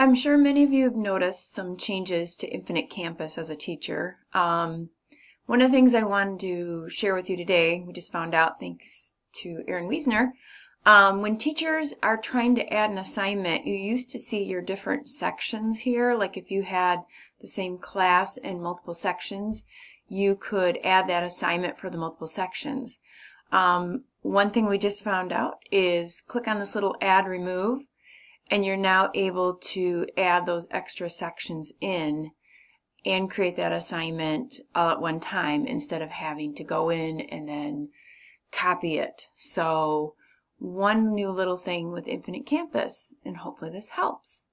I'm sure many of you have noticed some changes to Infinite Campus as a teacher. Um, one of the things I wanted to share with you today, we just found out thanks to Erin Wiesner, um, when teachers are trying to add an assignment, you used to see your different sections here, like if you had the same class and multiple sections, you could add that assignment for the multiple sections. Um, one thing we just found out is click on this little add remove and you're now able to add those extra sections in and create that assignment all at one time instead of having to go in and then copy it. So one new little thing with Infinite Campus and hopefully this helps.